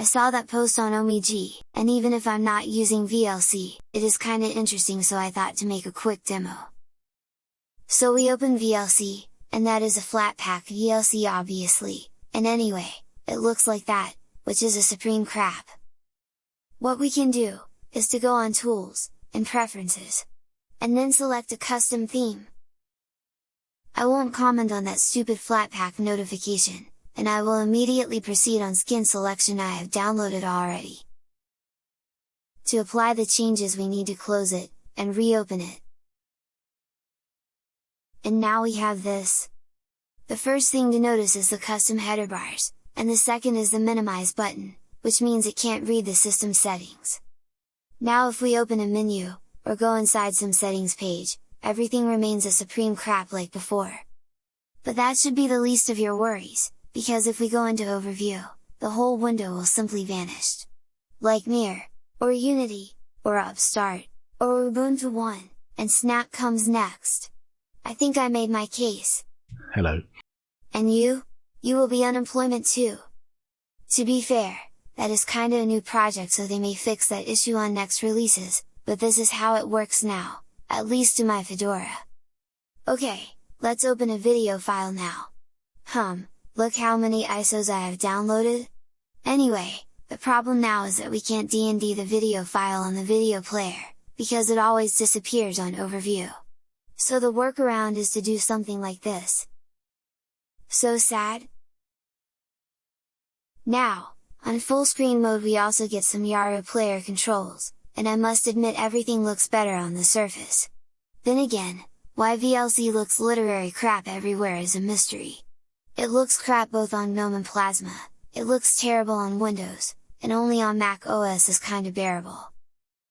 I saw that post on OMG, and even if I'm not using VLC, it is kinda interesting so I thought to make a quick demo. So we open VLC, and that is a Flatpak VLC obviously, and anyway, it looks like that, which is a supreme crap. What we can do, is to go on Tools, and Preferences, and then select a custom theme. I won't comment on that stupid Flatpak notification, and I will immediately proceed on skin selection I have downloaded already. To apply the changes we need to close it, and reopen it. And now we have this! The first thing to notice is the custom header bars, and the second is the minimize button, which means it can't read the system settings. Now if we open a menu, or go inside some settings page, everything remains a supreme crap like before. But that should be the least of your worries, because if we go into overview, the whole window will simply vanish. Like Mir, or Unity, or Upstart, or Ubuntu One, and Snap comes next. I think I made my case. Hello. And you? You will be unemployment too. To be fair, that is kinda a new project so they may fix that issue on next releases, but this is how it works now, at least in my Fedora. Okay, let's open a video file now. Hum, look how many ISOs I have downloaded? Anyway, the problem now is that we can't DND the video file on the video player, because it always disappears on overview. So the workaround is to do something like this. So sad? Now, on full screen mode we also get some Yaru player controls, and I must admit everything looks better on the surface. Then again, why VLC looks literary crap everywhere is a mystery. It looks crap both on GNOME and Plasma, it looks terrible on Windows, and only on Mac OS is kinda bearable.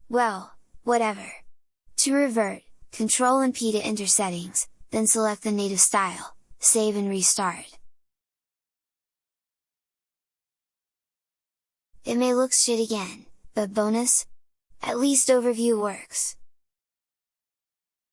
Well, whatever. To revert, Ctrl and P to enter settings, then select the native style, save and restart. It may look shit again, but bonus? At least overview works.